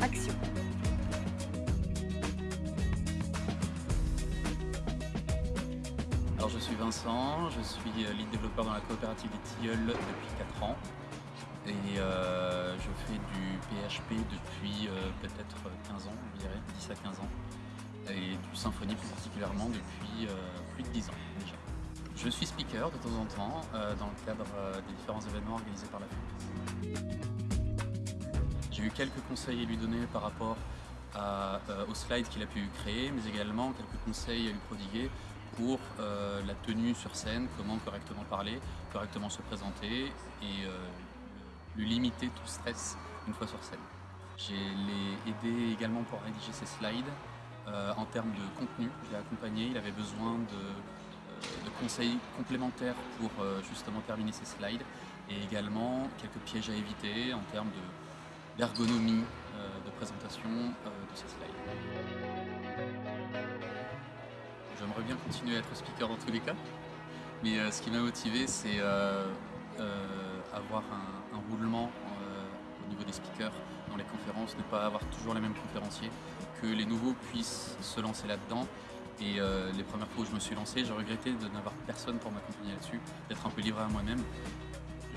action Alors je suis Vincent, je suis euh, lead développeur dans la coopérative des Tilleuls depuis 4 ans et euh, je fais du PHP depuis euh, peut-être 15 ans, je dirais, 10 à 15 ans et du Symfony plus particulièrement depuis plus de 10 ans déjà. Je suis speaker de temps en temps dans le cadre des différents événements organisés par la FUP. J'ai eu quelques conseils à lui donner par rapport aux slides qu'il a pu créer, mais également quelques conseils à lui prodiguer pour euh, la tenue sur scène, comment correctement parler, correctement se présenter et euh, lui limiter tout stress une fois sur scène. J'ai aidé également pour rédiger ses slides. Euh, en termes de contenu, je l'ai accompagné, il avait besoin de, conseils complémentaires pour justement terminer ses slides et également quelques pièges à éviter en termes d'ergonomie de, présentation de ses slides. J'aimerais bien continuer à être speaker dans tous les cas. Mais euh, ce qui m'a motivé, c'est euh, euh, avoir un, roulement au niveau des speakers dans les conférences, ne pas avoir toujours les mêmes conférenciers, que les nouveaux puissent se lancer là-dedans. Et les premières fois où je me suis lancé, j'ai regretté de n'avoir personne pour m'accompagner là-dessus, d'être un peu livré à moi-même.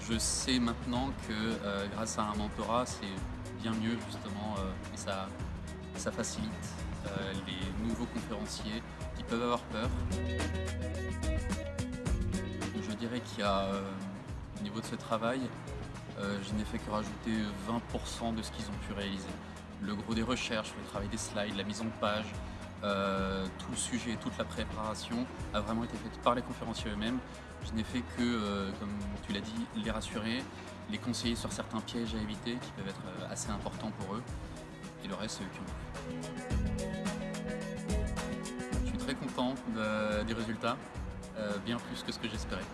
Je sais maintenant que grâce à un mentorat, c'est bien mieux justement et ça, facilite les nouveaux conférenciers qui peuvent avoir peur. Je dirais qu'il y euh, niveau de ce travail, euh, je n'ai fait que rajouter 20% de ce qu'ils ont pu réaliser. Le gros des recherches, le travail des slides, la mise en page, euh, tout le sujet, toute la préparation a vraiment été faite par les conférenciers eux-mêmes. Je n'ai fait que, comme tu l'as dit, les rassurer, les conseiller sur certains pièges à éviter qui peuvent être assez importants pour eux. Et le reste, c'est eux qui ont très content des résultats, euh, bien plus que ce que j'espérais.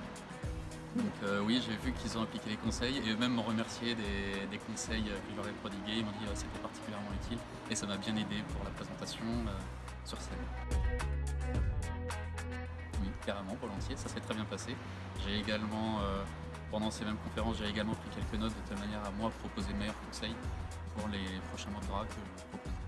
Donc euh, oui, j'ai vu qu'ils ont appliqué les conseils et eux-mêmes m'ont remercié des, conseils que je leur prodigués. Ils m'ont dit que c'était particulièrement utile et ça m'a bien aidé pour la présentation euh, sur scène. Oui, carrément, volontiers, ça s'est très bien passé. J'ai également, pendant ces mêmes conférences, j'ai également pris quelques notes de telle manière à moi proposer meilleurs conseils pour les prochains mentorats que je propose.